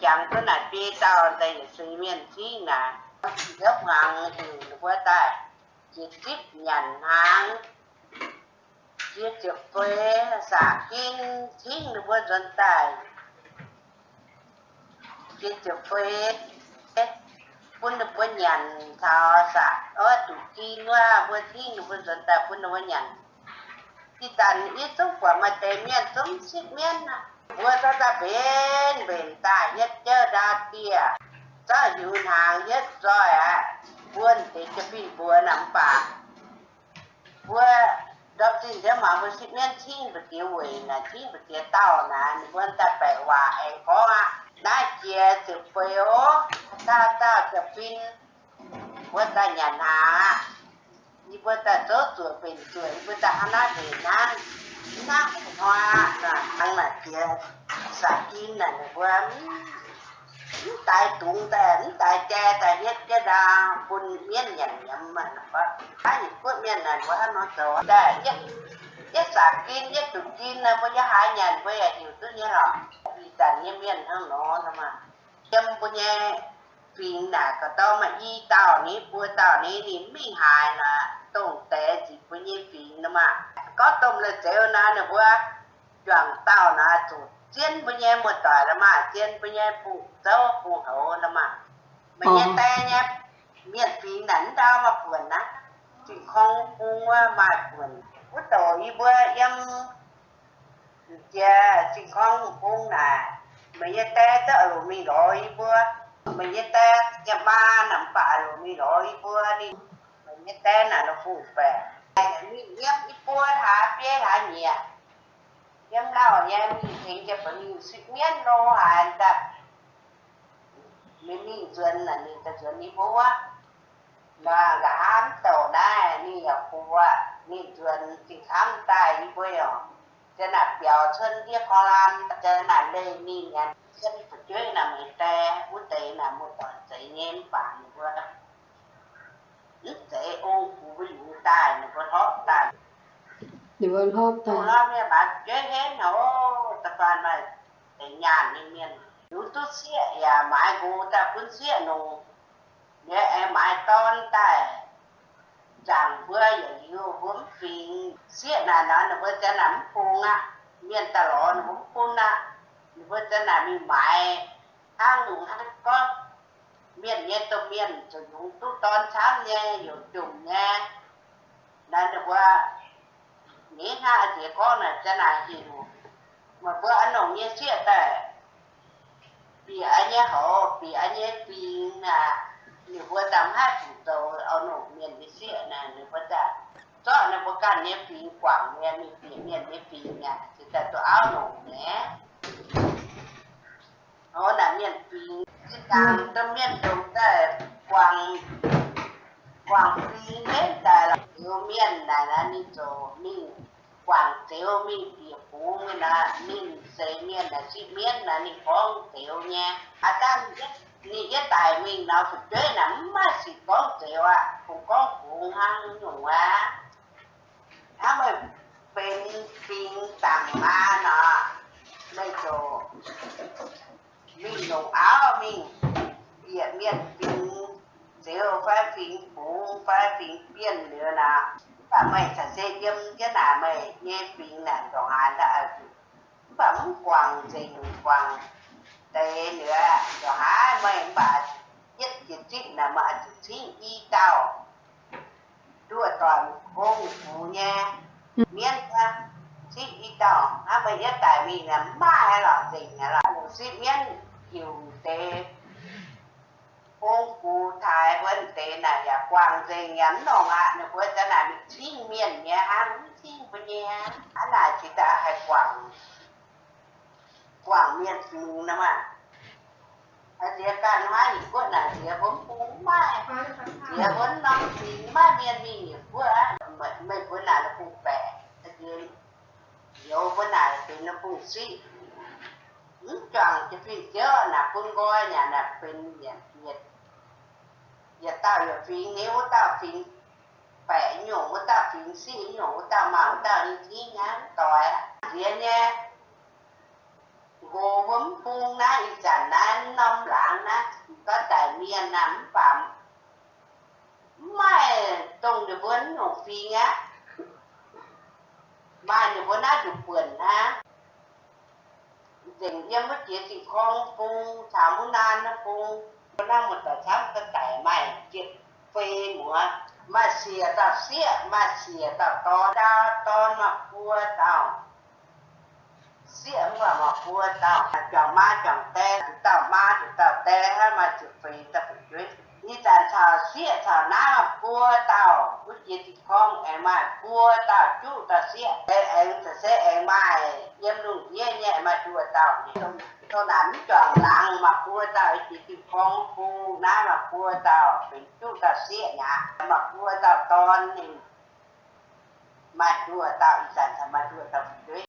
chẳng có là đi tao đây suy miên chi hàng ta chỉ tiếp nhận hàng chia chụp phê xả kinh chính được bữa dân tài chia chụp phê pun được nhận thảo xả ở tụ chi quá, bữa chính được bữa dân tài pun được bữa nhận thì tàn ít xúc quả mà tề miên sống xích miên à หัวซาจะเป็นเป็นตาเย็ดเจอดาเตียซาอยู่หางเย็ดซอยอะบัวติดกะพี่บัวหนำปากบัวรับสินเจ้ามาบัวสิเนี่ยชิ้นปเตี๋ยเวยนะชิ้นปเตี๋ยเต้านะบัวตาไปว่าไอ้ของอะได้เจียสืบเปียวถ้าตาจะฟินบัวตาหยานานี่วัวตาโตสวยเป็นสวยบัวตาหน้าเด่นนั้น na hoa là ăn là kia sa kim là qua tại tụng tại tại cha tại nhất cái đa quân miên nhận nhầm mà nó có cái gì có miên này quá nó sợ đại nhất nhất sa kim nhất tụng kim là bây giờ hai nhận bây giờ hiểu tôi nhớ rồi vì tại nhiên miên hơn nó mà châm bây giờ phiền là có tao mà y tao ní bùa tao ní thì mình hài là tụng tế chỉ bây giờ phiền mà. Có tôm là chéo na nè bữa chuẩn tao na chủ chiến bây giờ một tỏi là mà. Chiến bây giờ phụ dâu phụ hậu là mà. Bây giờ tay nhá miền phí nắn đau mà buồn á. Chỉ không phụ mà buồn bữa tối bữa em cha chỉ không phụ nè bây giờ tay tớ rồi mình rồi bữa bây giờ tay nhà ba nằm phải rồi mình rồi bữa đi bây giờ là nó phụ về mi yếm ít bua thả bia thả nhẹ yếm lao nhẹ mi thấy cho bọn sự miên lô hà ta mi mi duyên là ni ta duyên ni bố á là gã tàu đai ni ở khu á ni duyên thì khám tai đi bơi rồi cho biểu chân kia khó lan cái là đây ni nhà chân phải chơi là người ta út tệ là một tỏi giấy nén bản qua Điều ơn hốt ta. Tụi nó mẹ bà kế hết nó tập đoàn mà tình nhà nên miền. Nếu tốt xịa ya mãi gồ ta quân xịa nó. Nếu em mãi tôn ta chẳng vừa giờ yêu vốn phí xịa là nó nó vừa chân nắm phung á. Miền ta lỗ nó vốn phung á. Nó vừa chân nắm mãi hàng nụ hàng con miền nhé tôi miền cho chúng tôi ton sáng nhé dù trùng nhé nên được qua nghĩ ha thì có là cho này hiểu mà bữa ăn nồng nhé chia tệ vì anh nhé họ vì anh nhé vì là nếu bữa tắm hai chủ tàu ở nổ miền đi chia này nếu bữa ta cho nên bữa cả nhé phí quảng nhé miền miền nhé phí nhé thì ta tôi áo nổ nhé nó là miền vì cái càng tâm miền đồng ta quảng quảng phi hết tại là tiêu miên này là đi chỗ mình quảng tiêu mình địa phú mình là mình xây miên, là sĩ miên, là mình phong tiêu nha. À tam nhất ni cái tài mình nào thực chơi nắm mà chỉ có tiêu à cũng có phụ hăng nhung à. À mà bên pin tặng ma nọ đây chỗ mình nấu áo mình địa miền pin tiêu phải pin phụ phải pin biên nữa là bà mày sẽ dễ dâm cái là mày nghe chuyện là còn hai là bấm quăng gì quăng tế nữa rồi hả mày bà nhất chuyện chuyện là mà chuyện y tao. Đua toàn con phụ nha miễn ra chuyện y tao. Hả mày nhất tại vì là ba hay là gì là chuyện miễn hiểu tệ cụ thái vấn tế là ya quang dây ngắn đồ ngạ nó vừa ta là bị xin miền nhé hắn xin với nhé hắn là chỉ ta hay quang quang miền phù nè mà ở địa can hóa thì có là địa vốn cúng mai địa vốn năm thì mai miền mi nhiều quá mấy mấy bữa nào nó cũng bẻ ở dưới nhiều bữa nào thì nó cũng suy chọn cho phi chớ là quân coi nhà là bên nhà nhiệt giờ tao giờ nếu tao phi bẻ nhổ tao nhổ tao tao đi ngán riêng phun na có tài nan nắm phạm. Mai, tông được vốn nổ phi nhá. Mai được vốn á được vườn ha dừng em mất chia thì con pung chả muốn nan nó nó một tờ sáng cái cải mày chết phê múa mà xìa tao xìa mà xìa tao to đa to mà cua tao xìa mà mà cua tao chẳng ma chẳng te tao ma tao te mà chụp phê tao phải 追你咱炒蟹炒那么锅到，不接地空哎嘛锅到煮到蟹，哎哎这些哎嘛盐卤耶耶嘛煮到，ตัวนั้นจ่องหลังมาพัวเต่าจิติพองฟูน้ำมาพัวเต่าเป็นจุตาเสียนะมาพัวเต่าตอนหนึ่งมาพัวเต่าอีสานทำมาพัวเต่าด้วย